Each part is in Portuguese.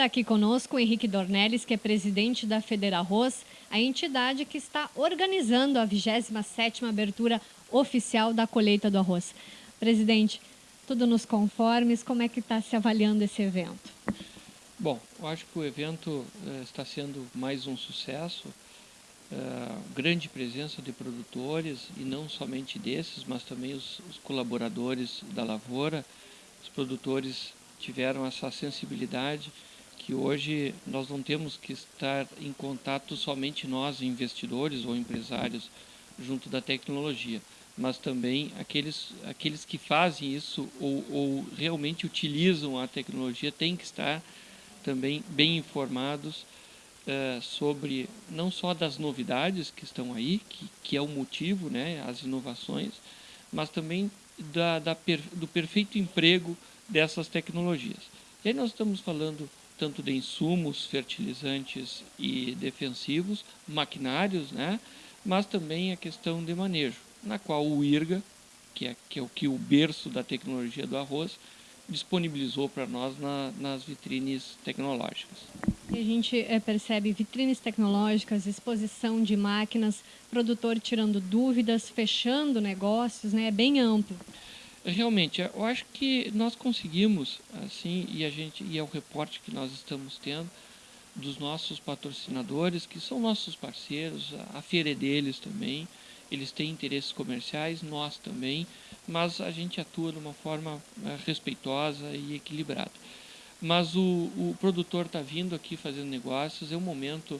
Está aqui conosco o Henrique Dornelles, que é presidente da Federarroz, a entidade que está organizando a 27ª abertura oficial da colheita do arroz. Presidente, tudo nos conformes, como é que está se avaliando esse evento? Bom, eu acho que o evento uh, está sendo mais um sucesso, uh, grande presença de produtores, e não somente desses, mas também os, os colaboradores da lavoura, os produtores tiveram essa sensibilidade que hoje nós não temos que estar em contato somente nós, investidores ou empresários, junto da tecnologia, mas também aqueles, aqueles que fazem isso ou, ou realmente utilizam a tecnologia têm que estar também bem informados uh, sobre não só das novidades que estão aí, que, que é o motivo, né, as inovações, mas também da, da per, do perfeito emprego dessas tecnologias. E aí nós estamos falando tanto de insumos, fertilizantes e defensivos, maquinários, né? mas também a questão de manejo, na qual o IRGA, que é, que é o que o berço da tecnologia do arroz, disponibilizou para nós na, nas vitrines tecnológicas. E a gente é, percebe vitrines tecnológicas, exposição de máquinas, produtor tirando dúvidas, fechando negócios, né? é bem amplo. Realmente, eu acho que nós conseguimos, assim, e a gente e é o reporte que nós estamos tendo dos nossos patrocinadores, que são nossos parceiros, a feira é deles também, eles têm interesses comerciais, nós também, mas a gente atua de uma forma eh, respeitosa e equilibrada. Mas o, o produtor está vindo aqui fazendo negócios, é o momento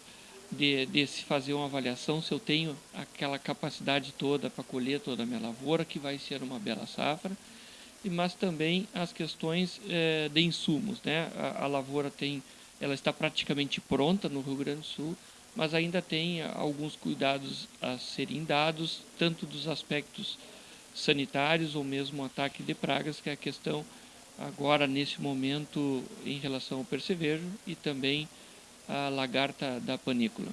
de, de se fazer uma avaliação se eu tenho aquela capacidade toda para colher toda a minha lavoura, que vai ser uma bela safra, mas também as questões é, de insumos. Né? A, a, lavoura tem, ela está praticamente pronta no Rio Grande do Sul, mas ainda tem alguns cuidados a serem dados, tanto dos aspectos sanitários ou mesmo ataque de pragas, que é a questão agora nesse momento em relação ao percevejo e também a lagarta da panícula.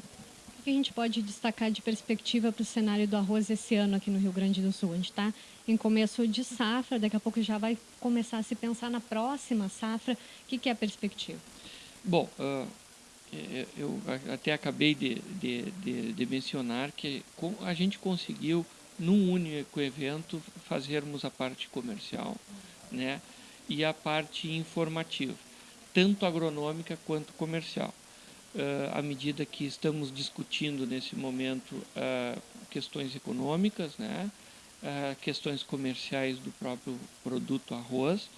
O que a gente pode destacar de perspectiva para o cenário do arroz esse ano aqui no Rio Grande do Sul? A gente está em começo de safra, daqui a pouco já vai começar a se pensar na próxima safra. O que, que é a perspectiva? Bom, uh, eu até acabei de, de, de, de mencionar que a gente conseguiu, num único evento, fazermos a parte comercial né, e a parte informativa, tanto agronômica quanto comercial à medida que estamos discutindo nesse momento questões econômicas, né? questões comerciais do próprio produto arroz,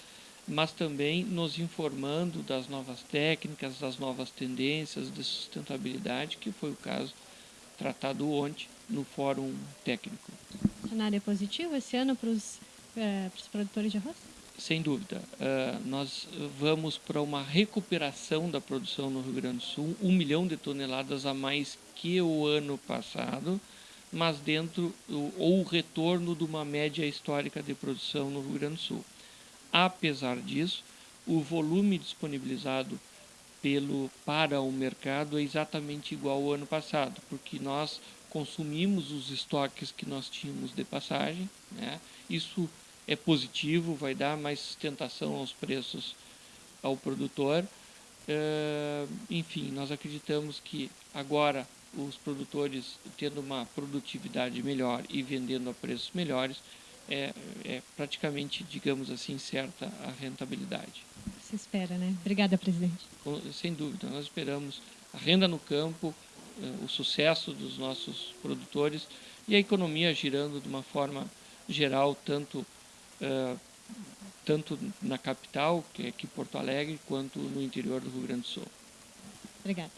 mas também nos informando das novas técnicas, das novas tendências de sustentabilidade, que foi o caso tratado ontem no Fórum Técnico. Cenário é positivo esse ano para os, para os produtores de arroz? Sem dúvida. Uh, nós vamos para uma recuperação da produção no Rio Grande do Sul, um milhão de toneladas a mais que o ano passado, mas dentro, ou o retorno de uma média histórica de produção no Rio Grande do Sul. Apesar disso, o volume disponibilizado pelo, para o mercado é exatamente igual ao ano passado, porque nós consumimos os estoques que nós tínhamos de passagem. Né? Isso é positivo, vai dar mais sustentação aos preços ao produtor. É, enfim, nós acreditamos que agora os produtores tendo uma produtividade melhor e vendendo a preços melhores, é, é praticamente, digamos assim, certa a rentabilidade. Se espera, né? Obrigada, presidente. Sem dúvida, nós esperamos a renda no campo, é, o sucesso dos nossos produtores e a economia girando de uma forma geral, tanto uh, tanto na capital, que é aqui Porto Alegre, quanto no interior do Rio Grande do Sul. Obrigada.